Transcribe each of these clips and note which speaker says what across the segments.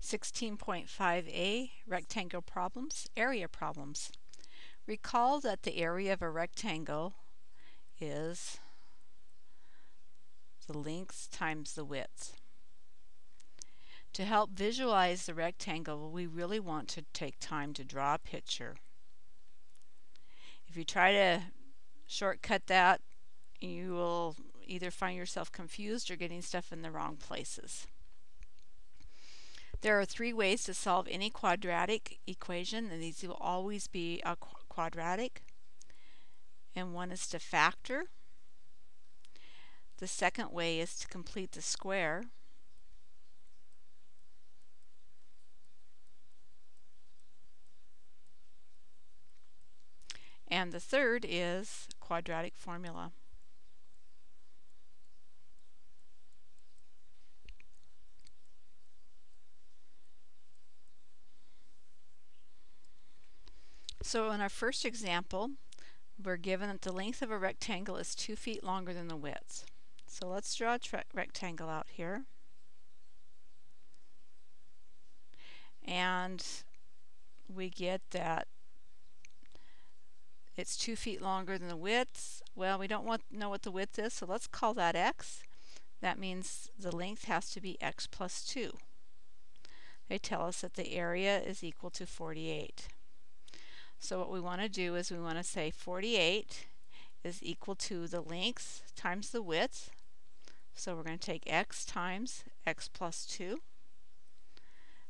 Speaker 1: 16.5a Rectangle Problems, Area Problems. Recall that the area of a rectangle is the length times the width. To help visualize the rectangle, we really want to take time to draw a picture. If you try to shortcut that, you will either find yourself confused or getting stuff in the wrong places. There are three ways to solve any quadratic equation, and these will always be a qu quadratic. And one is to factor. The second way is to complete the square. And the third is quadratic formula. So in our first example, we're given that the length of a rectangle is 2 feet longer than the width. So let's draw a rectangle out here. And we get that it's 2 feet longer than the width. Well, we don't want know what the width is, so let's call that x. That means the length has to be x plus 2. They tell us that the area is equal to 48. So what we want to do is we want to say 48 is equal to the length times the width. So we're going to take x times x plus 2.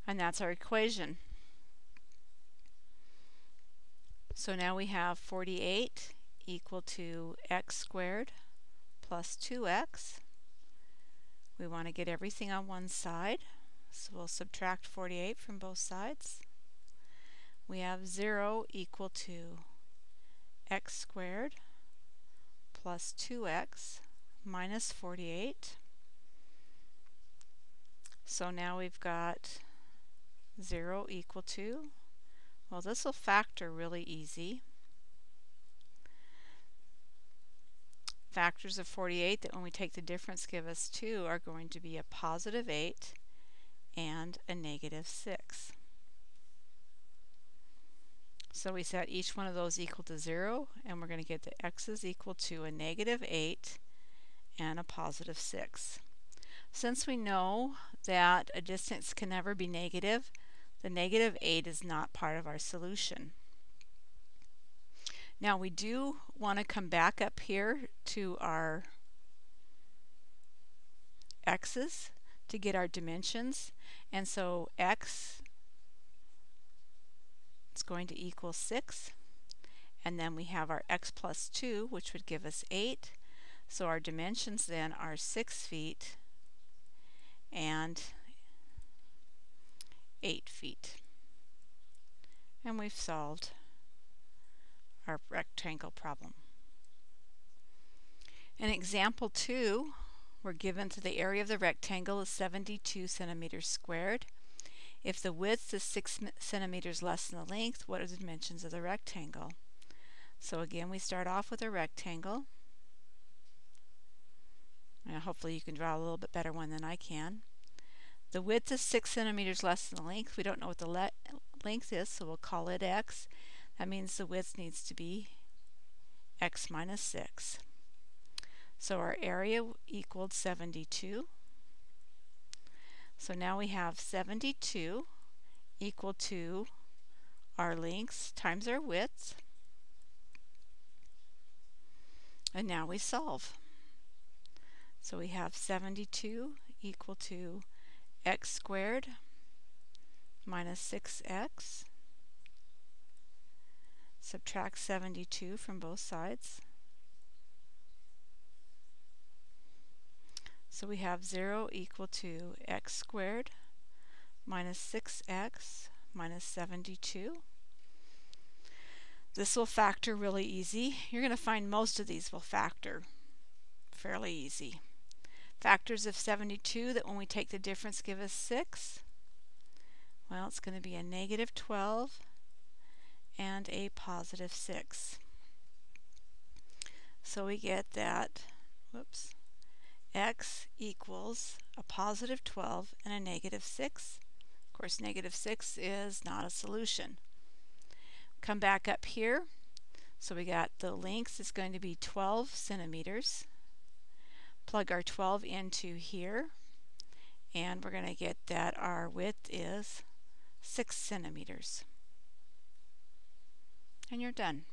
Speaker 1: And that's our equation. So now we have 48 equal to x squared plus 2x. We want to get everything on one side. So we'll subtract 48 from both sides we have 0 equal to x squared plus 2x minus 48. So now we've got 0 equal to, well this will factor really easy. Factors of 48 that when we take the difference give us 2 are going to be a positive 8 and a negative 6. So we set each one of those equal to 0, and we're going to get the x's equal to a negative 8 and a positive 6. Since we know that a distance can never be negative, the negative 8 is not part of our solution. Now we do want to come back up here to our x's to get our dimensions. And so x it's going to equal 6. And then we have our x plus 2, which would give us 8. So our dimensions then are 6 feet and 8 feet. And we've solved our rectangle problem. In example 2, we're given that the area of the rectangle is 72 centimeters squared. If the width is 6 centimeters less than the length, what are the dimensions of the rectangle? So again, we start off with a rectangle. Hopefully you can draw a little bit better one than I can. The width is 6 centimeters less than the length. We don't know what the length is, so we'll call it x. That means the width needs to be x minus 6. So our area equaled 72. So now we have 72 equal to our lengths times our widths. And now we solve. So we have 72 equal to x squared minus 6x. Subtract 72 from both sides. So we have 0 equal to x squared minus 6x minus 72. This will factor really easy. You're going to find most of these will factor fairly easy. Factors of 72 that when we take the difference give us 6. Well, it's going to be a negative 12 and a positive 6. So we get that, whoops, x equals a positive 12 and a negative 6. Of course, negative 6 is not a solution. Come back up here. So we got the length is going to be 12 centimeters. Plug our 12 into here. And we're going to get that our width is 6 centimeters. And you're done.